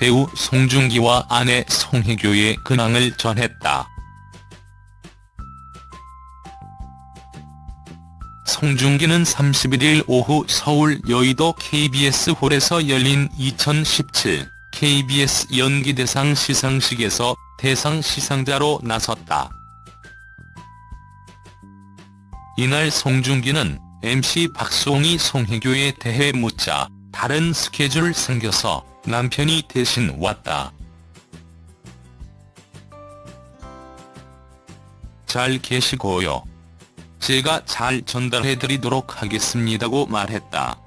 배우 송중기와 아내 송혜교의 근황을 전했다. 송중기는 31일 오후 서울 여의도 KBS 홀에서 열린 2017 KBS 연기대상 시상식에서 대상 시상자로 나섰다. 이날 송중기는 MC 박수홍이 송혜교에 대해 묻자 다른 스케줄 생겨서 남편이 대신 왔다. 잘 계시고요. 제가 잘 전달해드리도록 하겠습니다고 말했다.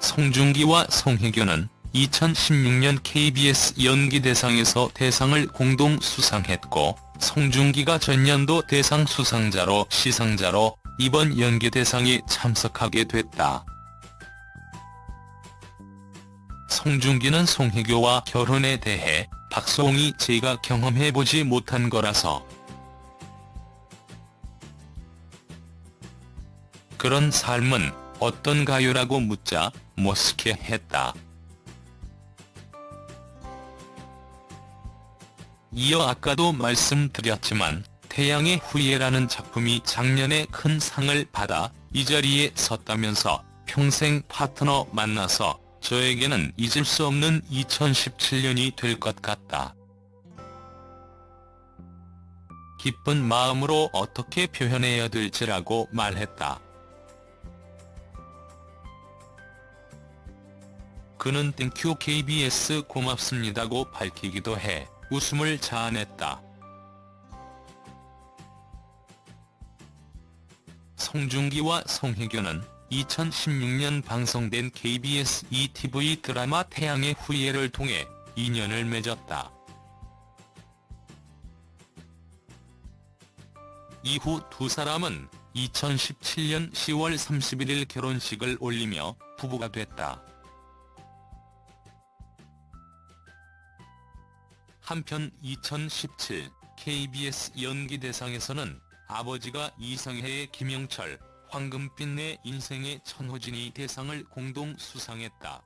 송중기와 송혜교는 2016년 KBS 연기대상에서 대상을 공동 수상했고 송중기가 전년도 대상 수상자로 시상자로 이번 연기대상에 참석하게 됐다. 송중기는 송혜교와 결혼에 대해 박수홍이 제가 경험해보지 못한 거라서 그런 삶은 어떤가요라고 묻자 머쓱해 했다. 이어 아까도 말씀드렸지만 태양의 후예라는 작품이 작년에 큰 상을 받아 이 자리에 섰다면서 평생 파트너 만나서 저에게는 잊을 수 없는 2017년이 될 것 같다. 기쁜 마음으로 어떻게 표현해야 될지라고 말했다. 그는 Thank you KBS 고맙습니다고 밝히기도 해 웃음을 자아냈다. 송중기와 송혜교는 2016년 방송된 KBS 2TV 드라마 태양의 후예를 통해 인연을 맺었다. 이후 두 사람은 2017년 10월 31일 결혼식을 올리며 부부가 됐다. 한편 2017 KBS 연기대상에서는 아버지가 이성혜의 김영철, 황금빛 내 인생의 천호진이 대상을 공동 수상했다.